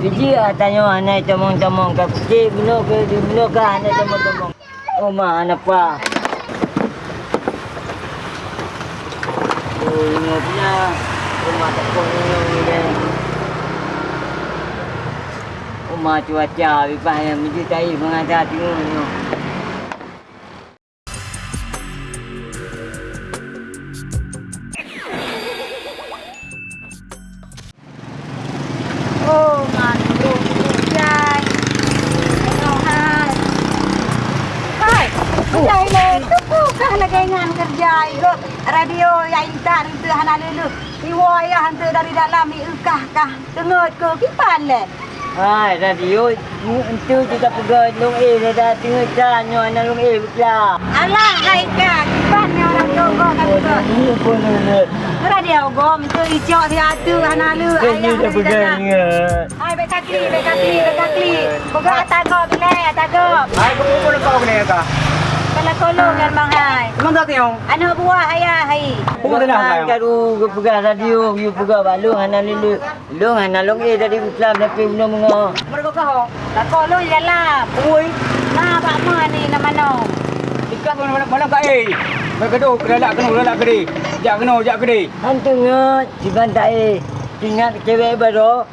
Biji lah tanya anak temong-temong ke kecil bino ke di bino ke anak temong-temong. Oh ma anak pa. Oh ini punya rumah tepung ini ni dia. Rumah cuaca bipas yang biji tai mengajar tengok ni. Hai, Jai le, tu bukan lagi ngan kerja itu. Radio yang intan itu hana lulu. Riwayah hantu dari dalam ni ukah kah. Tengok ke kipan le. Hai radio itu kita pergi long A dah dah tengok tanya anak long A betul. Alah, hai kah. Kipan ni orang jogo kan tu. Ini pun ni. Radio gom tu icok si atu hana lu. Ini dah pegang ya. Hai, baik kakli, baik kakli, baik kakli. Boga atago bila atago. Ay, kung ulo pa ako na ka. Kalau kolong kan bang hai. Kumang dati yung. Anak buah ayah hai. Pupunta na ako kayo. Karu pegang radio, you pegang balung anak lulu. Long anak long A dari Islam tapi belum mengo. Mereka kau. Tak kolong di dalam. Uy, Nah, pak ma ni nama no. ikat mo naman malam ka eh. Magkado, kalala ka no, kalala ka di. Jak ka no, jak ka di. Hantu ngot, si bantai eh. Ingat cewek baru.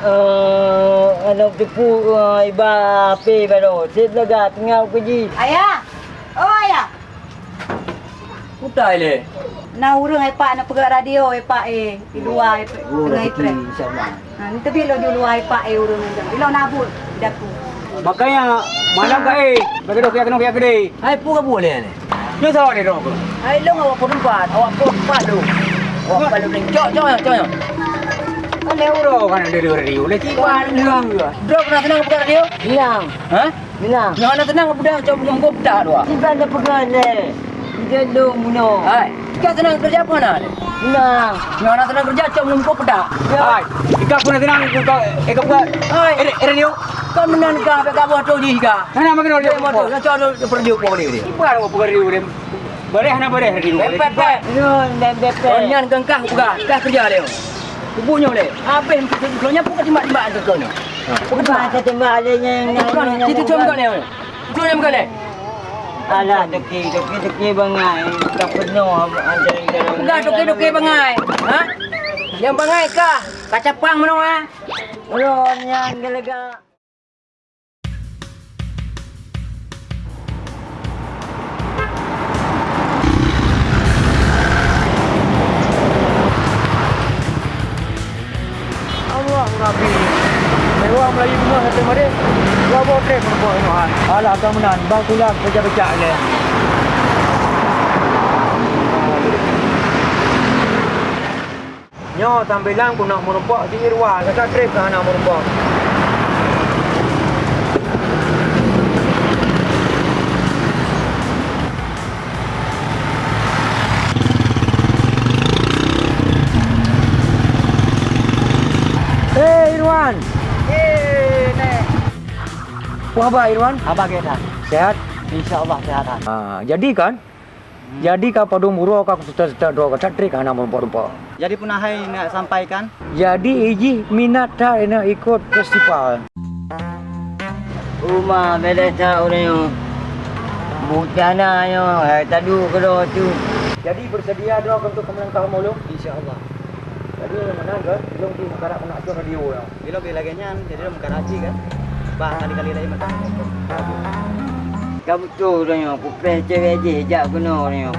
Uh, anak tipu uh, iba api baru. Sip lega tengah kerja. Ayah. Oh. Putai le. Nah urang ai pak nak pegang radio ai pak eh. Di luar ai tengah ipre. insyaAllah. Ha ni tebi lo di luar ai pak eh urang ni. Bilo nabut daku. Makanya, malam ka eh. Magkado, kaya ka no, kaya ka di. Hai pun ka boleh ni. Yung sawa ni Roko. Hai long awak pun tempat, awak pun tempat tu. Awak palu ni. Cok cok cok. cok. Ano euro ka na dari radio? Lagi Wan lang. Drop na tenang buka radio. Bilang, Ha? bilang. Yang nak tenang budak cok belum kau pedak tu. Si bantai pegang le. Dia dong bunuh. Hai. Kau tenang kerja apa nak? Bilang. Yang nak tenang kerja cok belum kau pedak. Ay, ikat ko na tinang ko ka. Ikaw ka. Hai. Eh, eh, radio. Kau menan ka pe ka buat tu ji ka. Hana magkano Dia radio mau mo. tu cok tu pergi kau ni. Ipa mo pag radio rin. Bareh na bareh radio. Pepet pepet. Nun, dan Kau bepek. nyan kengkah buka. Kah kerja dia. Kubunya boleh. Apa kau nyan pun timbak-timbak tu kau ni. Tembak adanya yang Kau ni situ cuma kau ni. Cuma ni bukan ni. Alah, doki, doki, doki bangai. Tak penuh antara dalam. Enggak doke-doke bangai. Ha? Yang bangai kah? Kaca pang mana ah? Ulun yang gelega. Allah Nabi. Mewah Melayu semua satu mari. Dua bawa trek pun buat ini. Alah kemenan. Bang tulang kerja-kerja le. Nyo tampilan pun nak merempak di Irwan. Kakak trip kan nak merempak. Apa khabar Irwan? Apa kita? Sehat? InsyaAllah sihat. Ha, jadi kan? Jadi ka pada murah ka serta-serta doa ka trik ana merempak-rempak. Jadi punahai nak sampaikan Jadi iji minat dah nak ikut festival. Rumah beda tak orang yang Butana yo, eh tadu kalau tu. Jadi bersedia doa untuk kemenangan kaum maulum insyaallah. Jadi menang ke? Belum di negara nak atur radio ya. bila bila ganyan jadi dalam Karachi kan. Bah kali-kali lain macam. Kamu tu orang yang kupeh cewek je, jak kena yang.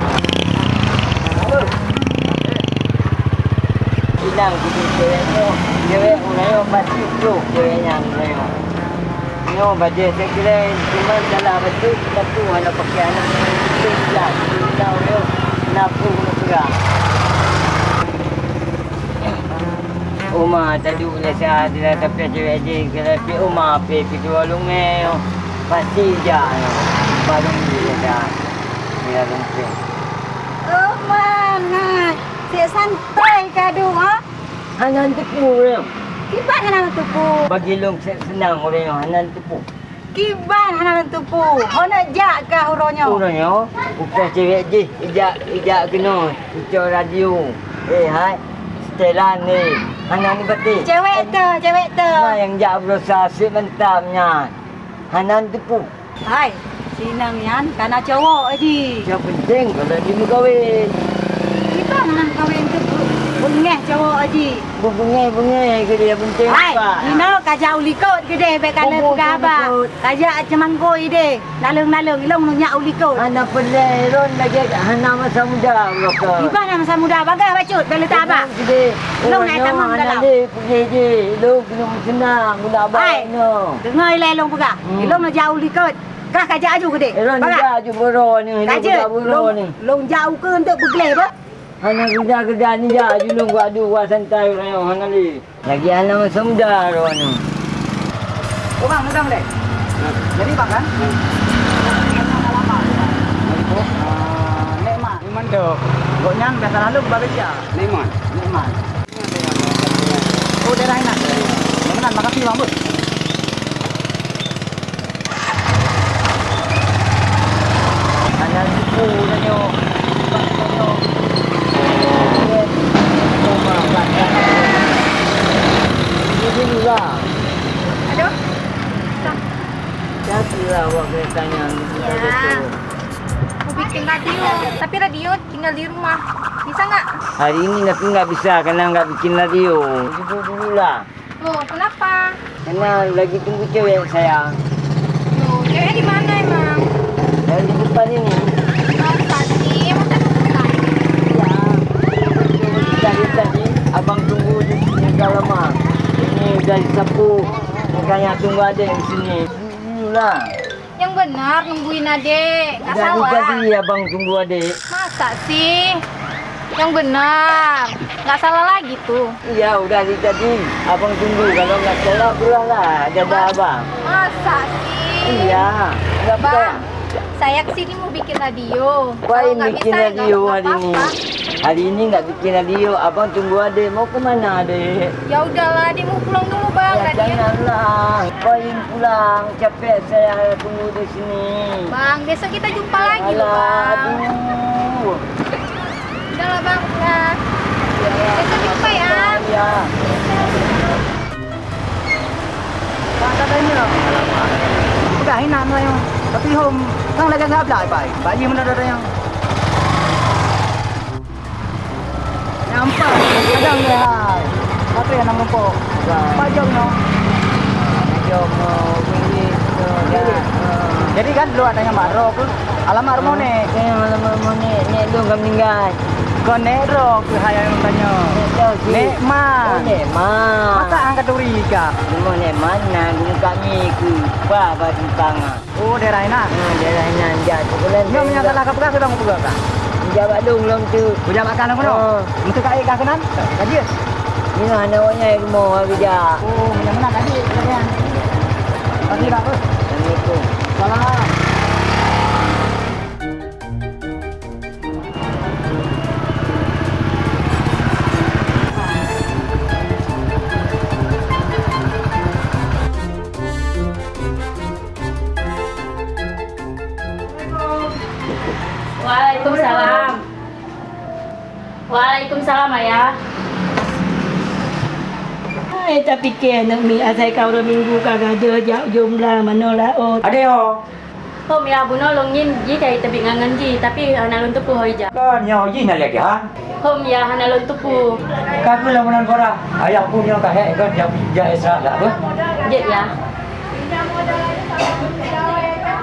Hilang kudu cewek tu. Cewek orang yang pasti tu cewek yang orang yang. Yo, baca saya kira cuma salah betul tapi hanya pakai anak itu hilang. Hilang yo. Kena perang. Uma tadi boleh saya ada tapi cewek je kalau pi Uma pi pi dua lungai. Pasti je yo. Balung dia dah. Dia lumpur. Oh mana? Si santai kadu ha? Hanan tipu orang. Kiban hana tupu. Bagi long senang orang yang hanan tipu. Kiban hana tupu. Hona jak kah uronyo? Orang yang bukan cewek je. Ijak ijak kena. Ijak radio. Eh hai. Setelan ni. Hana ni betul. Cewek tu, cewek tu. Nah yang jak berusaha asyik mentamnya. Hanan tipu. Hai, sinang yan, kana cowok aji. Yang penting kalau dia kahwin. Kita nak kahwin tu bengeh cowok aji. Bungai-bungai ke dia penting Hai, apa? you know kaja ulikot gede be kana Kumpul buka apa. ulikot. Kaja cemang koi de. Nalung-nalung ilong nu nyak ulikot. Hana pelai ron lagi hana masa muda mereka. Iba nama masa muda bagah bacut bela tak apa. Long naik tamam dalam. Hana dia pergi je. Lu kena senang guna abang no. Dengar ilong buka. Hmm. Ilong nu jauh ulikot. Kah kaja aju gede. Bagah. dia ju boro ni, dia Kaja, boro ni. long jauh ke untuk bergelai apa? Hana kerja-kerja ni je julung gua adu gua santai rayo hana li. Lagi hana masa muda ron ni. Oh bang, sedang deh. Jadi bang kan? Tu. Kau nyang biasa lalu dia. Nekmat. Nekmat. Oh, daerah enak. Nemenan, makasih bang, bos. Hana tipu na nyo. Nyo. Rumah belakang. Ini dulu lah. Aduh. Siapa lah awak kena tanya. Ya. Mau bikin radio, tapi radio tinggal di rumah. Bisa nggak? Hari ini tapi nggak bisa karena nggak bikin radio. Dulu dulu lah. Loh, kenapa? Karena lagi tunggu cewek saya. Loh, cewek di mana emang? Yang di depan ini. Dari abang tunggu di sini dah lama. Ini udah disapu. Makanya tunggu ada di sini. Dulu lah. Yang benar nungguin adek. Nggak salah. tadi abang tunggu adik. Masa sih? Yang benar. Nggak salah lagi tuh. Iya udah dari tadi abang tunggu. Kalau nggak salah pulang lah. Ada abang. Masa sih? Iya. Nggak percaya. Bang, saya ke sini mau bikin radio. Kalau nggak bikin bisa, ya radio hari ini. Hari ini nggak bikin radio. Abang tunggu adik. Mau ke mana adik? Ya udahlah, dia mau pulang dulu bang. Ya, Radio. janganlah. Paling pulang. Capek saya tunggu di sini. Bang, besok kita jumpa lagi loh Alah, bang. aduh. Udahlah bang, ya. Besok jumpa ya. Ya. Bang, kata ini lah. Bukan hinan lah yang. Tapi home, kan lagi nggak belah, baik. Bayi mana ada yang. Nampak, kadang dia hai. Apa yang nama kau? Pajak no. Pergi tu dah. Jadi kan dulu adanya Marok, alamat rumah ni. Saya malam malam ni tu kau meninggal. Kau nerok ke hayang yang tanya. Tahu si. Nek Oh. Masa angkat duri ka? Rumah nek mana guru kami ku. Ba ba simpang. Oh, daerah enak. Hmm, dia lah nan jat. Bulan. Nyo menyangka lah kapra sedang puga ka. Jabat dong long tu. Puja makan aku no. Oh. Untuk kai ka kenan. Kaji. Ni lah nak awaknya rumah kerja. Oh, mana tadi? Kalian. Pagi dah bos. Assalamualaikum. Salam. Hai, tak fikir nak mi asal kau dah minggu kagak ada jauh jumlah mana lah oh. Ada yo. Hôm ya bu nolong yin ji kai tabi ngangan ji tapi hana lon tupu hoi ja. Kan nyo ji na lagi ha. Hôm ya hana lon tupu. Ka ku lah menan kora. Ayah ku nyo ka he kan jam ja lah bos. Jet ya.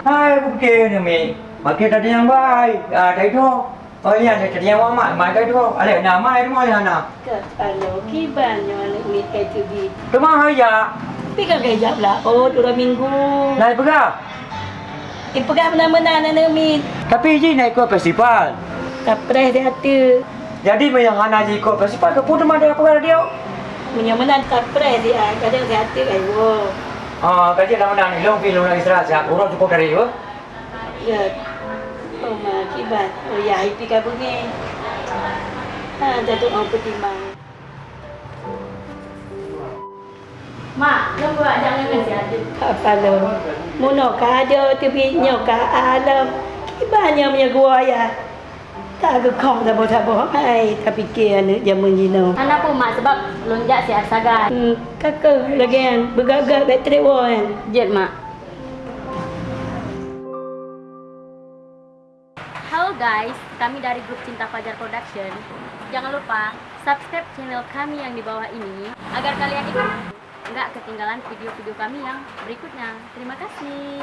Hai bukti ni mi. Makin tadi yang baik. Ah, tadi tu. Oh iya, tadi yang mak, mak tadi tu. Ale na mai rumah ya na. Kalau kiban yang nak mi kai tu di. Rumah ya. Tapi kagak jap lah oh dua minggu. Naik pegah. Eh pegang mana-mana nak mi. Tapi ji naik ke festival. Kapres dia tu. Jadi yang anak ji ikut festival ke pun ada apa dia? Punya mana kapres dia kadang dia tu ayo. Ah, kaji lama dah ni long film lagi serat siap. Orang cukup dari tu. Ya. Oh ma kiban. Oh ya ipi ka bunyi. Ha, orang pertimbang. Mak, lo buat jangan ngan si adik. Apa lo? Muno ka ada tu bi nyo ka alam. Punya gua ya. Tak ke kong tak boleh tak boleh hai tapi ke ane zaman jino. Mana pun mak sebab lonjak si Arsagan. Hmm, kakak lagi kan bergagak bateri wah kan. Jet mak. Guys, kami dari grup Cinta Fajar Production. Jangan lupa subscribe channel kami yang di bawah ini agar kalian itu nggak ketinggalan video-video kami yang berikutnya. Terima kasih.